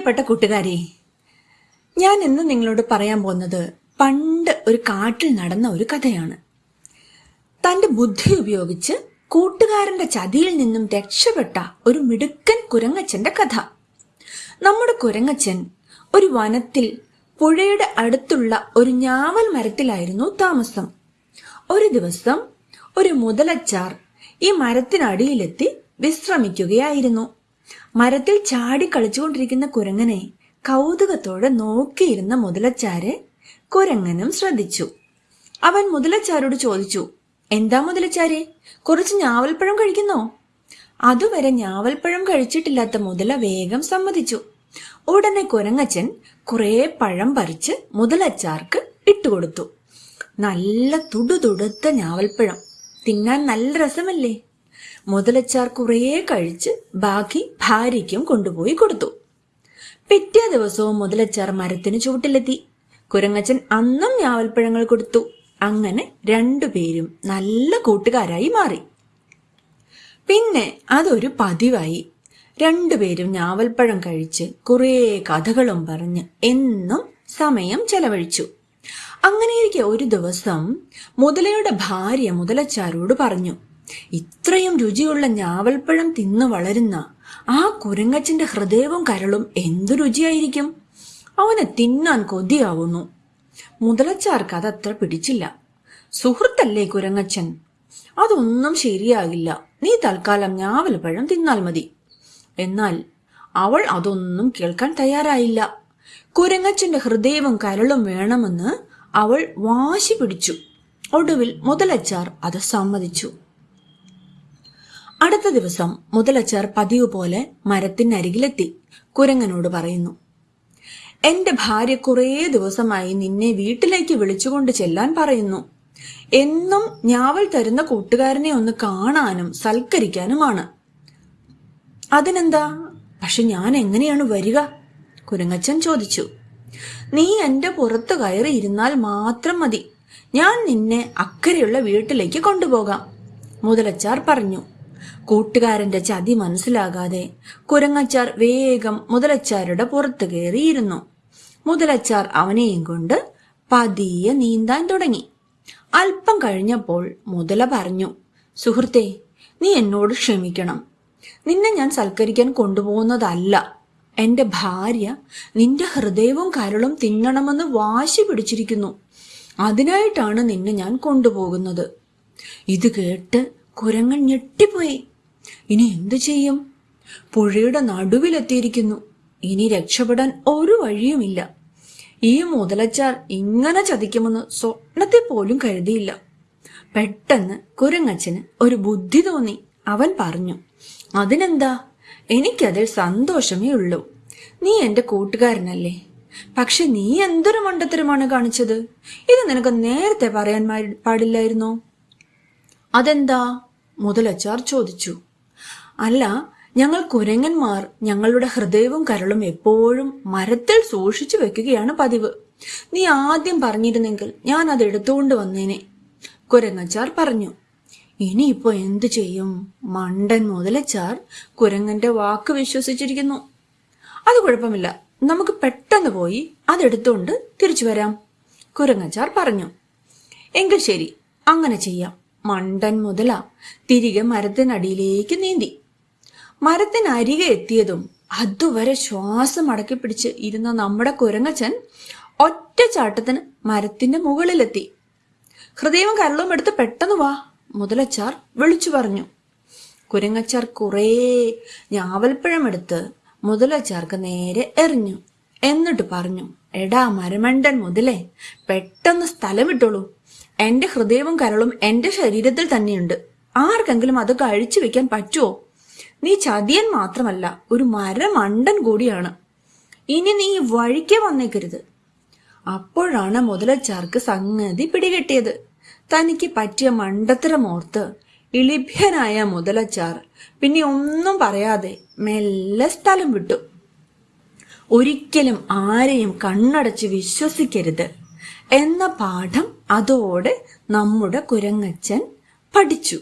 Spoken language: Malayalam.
പ്രിയപ്പെട്ട കൂട്ടുകാരെ ഞാൻ ഇന്ന് നിങ്ങളോട് പറയാൻ പോകുന്നത് പണ്ട് ഒരു കാട്ടിൽ നടന്ന ഒരു കഥയാണ്. തന്റെ ബുദ്ധി ഉപയോഗിച്ച് കൂട്ടുകാരന്റെ ചതിയിൽ നിന്നും രക്ഷപ്പെട്ട ഒരു മിടുക്കൻ കുരങ്ങച്ചന്റെ കഥ. നമ്മുടെ കുരങ്ങച്ചൻ ഒരു വനത്തിൽ പുഴയുടെ അടുത്തുള്ള ഒരു ഞാവൽ മരത്തിലായിരുന്നു താമസം. ഒരു ദിവസം ഒരു മുതലച്ചാർ ഈ മരത്തിനടിയിലെത്തി വിശ്രമിക്കുകയായിരുന്നു. മരത്തിൽ ചാടി കളിച്ചുകൊണ്ടിരിക്കുന്ന കുരങ്ങനെ കൗതുകത്തോടെ നോക്കിയിരുന്ന മുതലച്ചാരെ കുരങ്ങനും ശ്രദ്ധിച്ചു. അവൻ മുതലച്ചാരോട് ചോദിച്ചു എന്താ മുതലച്ചാരെ കുറച്ച് ഞാവൽപ്പഴം കഴിക്കുന്നോ? അതുവരെ ഞാവൽപ്പഴം കഴിച്ചിട്ടില്ലാത്ത മുതല വേഗം സമ്മതിച്ചു. ഉടനെ കുരങ്ങച്ചൻ കുറേ പഴം പറിച്ച് മുതലച്ചാർക്ക് ഇട്ടുകൊടുത്തു. നല്ല തുടുതുടുത്ത ഞാവൽപ്പഴം. തിന്നാൻ നല്ല രസമല്ലേ? മുതലച്ചാർ കുറേ കഴിച്ച് ബാക്കി ഭാര്യയ്ക്കും കൊണ്ടുപോയി കൊടുത്തു. പിറ്റേ ദിവസവും മുതലച്ചാർ മരത്തിന് ചുവട്ടിലെത്തി. കുരങ്ങച്ചൻ അന്നും ഞാവൽപ്പഴങ്ങൾ കൊടുത്തു. അങ്ങനെ രണ്ടുപേരും നല്ല കൂട്ടുകാരായി മാറി. പിന്നെ അതൊരു പതിവായി. രണ്ടുപേരും ഞാവൽപ്പഴം കഴിച്ച് കുറേ കഥകളും പറഞ്ഞ് എന്നും സമയം ചെലവഴിച്ചു. അങ്ങനെയിരിക്കെ ഒരു ദിവസം മുതലയുടെ ഭാര്യ മുതലച്ചാരോട് പറഞ്ഞു ഇത്രയും രുചിയുള്ള ഞാവൽപ്പഴം തിന്നു വളരുന്ന ആ കുരങ്ങച്ചന്റെ ഹൃദയവും കരളും എന്തു രുചിയായിരിക്കും? അവനെ തിന്നാൻ കൊതിയാവുന്നു. മുതലച്ചാർക്ക് അതത്ര പിടിച്ചില്ല. സുഹൃത്തല്ലേ കുരങ്ങച്ചൻ? അതൊന്നും ശരിയാകില്ല. നീ തൽക്കാലം ഞാവൽപ്പഴം തിന്നാൽ മതി. എന്നാൽ അവൾ അതൊന്നും കേൾക്കാൻ തയ്യാറായില്ല. കുരങ്ങച്ചന്റെ ഹൃദയവും കരളും വേണമെന്ന് അവൾ വാശി പിടിച്ചു. ഒടുവിൽ മുതലച്ചാർ അത് സമ്മതിച്ചു. അടുത്ത ദിവസം മുതലച്ചർ പതിവ് പോലെ മരത്തിനരികിലെത്തി കുരങ്ങനോട് പറയുന്നു എന്റെ ഭാര്യ കുറേ ദിവസമായി നിന്നെ വീട്ടിലേക്ക് വിളിച്ചുകൊണ്ട് ചെല്ലാൻ പറയുന്നു. എന്നും ഞാവൽ തരുന്ന കൂട്ടുകാരനെ ഒന്ന് കാണാനും സൽക്കരിക്കാനുമാണ്. അതിനെന്താ? പക്ഷെ ഞാൻ എങ്ങനെയാണ് വരിക? കുരങ്ങച്ചൻ ചോദിച്ചു നീ എന്റെ പുറത്ത് കയറി ഇരുന്നാൽ മാത്രം മതി. ഞാൻ നിന്നെ അക്കരെയുള്ള വീട്ടിലേക്ക് കൊണ്ടുപോകാം. മുതലച്ചാർ പറഞ്ഞു കൂട്ടുകാരന്റെ ചതി മനസ്സിലാകാതെ കുരങ്ങച്ചാർ വേഗം മുതലച്ചാരുടെ പുറത്തു കയറിയിരുന്നു. മുതലച്ചാർ അവനെയും കൊണ്ട് പതിയെ നീന്താൻ തുടങ്ങി. അല്പം കഴിഞ്ഞപ്പോൾ മുതല പറഞ്ഞു സുഹൃത്തെ നീ എന്നോട് ക്ഷമിക്കണം. നിന്നെ ഞാൻ സൽക്കരിക്കാൻ കൊണ്ടുപോകുന്നതല്ല. എന്റെ ഭാര്യ നിന്റെ ഹൃദയവും കരളും തിന്നണമെന്ന് വാശി പിടിച്ചിരിക്കുന്നു. അതിനായിട്ടാണ് നിന്നെ ഞാൻ കൊണ്ടുപോകുന്നത്. ഇത് കേട്ട് കുരങ്ങൻ ഞെട്ടിപ്പോയി. ഇനി എന്തു ചെയ്യും? പുഴയുടെ നടുവിലെത്തിയിരിക്കുന്നു. ഇനി രക്ഷപ്പെടാൻ ഒരു വഴിയുമില്ല. ഈ മുതലച്ചാർ ഇങ്ങനെ ചതിക്കുമെന്ന് സ്വപ്നത്തെ പോലും കരുതിയില്ല. പെട്ടെന്ന് കുരങ്ങച്ചന് ഒരു ബുദ്ധി തോന്നി. അവൻ പറഞ്ഞു അതിനെന്താ? എനിക്കതിൽ സന്തോഷമേ ഉള്ളൂ. നീ എന്റെ കൂട്ടുകാരനല്ലേ. പക്ഷെ നീ എന്തൊരു മണ്ടത്തരമാണ് കാണിച്ചത്? ഇത് നിനക്ക് നേരത്തെ പറയാൻ പാടില്ലായിരുന്നോ? അതെന്താ? മുതലച്ചാർ ചോദിച്ചു. അല്ല ഞങ്ങൾ കുരങ്ങന്മാർ ഞങ്ങളുടെ ഹൃദയവും കരളും എപ്പോഴും മരത്തിൽ സൂക്ഷിച്ചു വെക്കുകയാണ് പതിവ്. നീ ആദ്യം പറഞ്ഞിരുന്നെങ്കിൽ ഞാൻ അത് എടുത്തുകൊണ്ട് വന്നേനെ കുരങ്ങച്ചാർ പറഞ്ഞു. ഇനിയിപ്പോ എന്തു ചെയ്യും? മണ്ടൻ മുതലച്ചാർ കുരങ്ങന്റെ വാക്ക് വിശ്വസിച്ചിരിക്കുന്നു. അത് കുഴപ്പമില്ല നമുക്ക് പെട്ടെന്ന് പോയി അതെടുത്തുകൊണ്ട് തിരിച്ചു വരാം കുരങ്ങച്ചാർ പറഞ്ഞു. എങ്കിൽ ശരി അങ്ങനെ ചെയ്യാം. മണ്ടൻ മുതല തിരികെ മരത്തിനടിയിലേക്ക് നീന്തി. മരത്തിനരികെ എത്തിയതും അതുവരെ ശ്വാസം അടക്കി പിടിച്ച് ഇരുന്ന നമ്മുടെ കുരങ്ങച്ചൻ ഒറ്റ ചാട്ടത്തിന് മരത്തിന്റെ മുകളിലെത്തി. ഹൃദയവും കരളും എടുത്ത് പെട്ടെന്ന് വാ മുതലച്ചാർ വിളിച്ചു പറഞ്ഞു. കുരങ്ങച്ചാർ കുറേ ഞാവൽപ്പഴം എടുത്ത് മുതലച്ചാർക്ക് നേരെ എറിഞ്ഞു. എന്നിട്ട് പറഞ്ഞു എടാ മരമണ്ടൻ മുതലേ പെട്ടെന്ന് സ്ഥലം വിട്ടോളൂ. എന്റെ ഹൃദയവും കരളും എന്റെ ശരീരത്തിൽ തന്നെയുണ്ട്. ആർക്കെങ്കിലും അത് കഴിച്ചു വെക്കാൻ പറ്റുമോ നീ ചതിയൻ മാത്രമല്ല ഒരു മരമണ്ടൻ കൂടിയാണ്. ഇനി നീ വഴിക്ക് വന്നേക്കരുത്. അപ്പോഴാണ് മുതലച്ചാർക്ക് സംഗതി പിടികിട്ടിയത്. തനിക്ക് പറ്റിയ മണ്ടത്തരമോർത്ത് ഇളിഭ്യനായ മുതലച്ചാർ പിന്നെ ഒന്നും പറയാതെ മെല്ലെ സ്ഥലം വിട്ടു. ഒരിക്കലും ആരെയും കണ്ണടച്ച് വിശ്വസിക്കരുത്. എന്ന പാഠം അതോടെ നമ്മുടെ കുരങ്ങച്ചൻ പഠിച്ചു.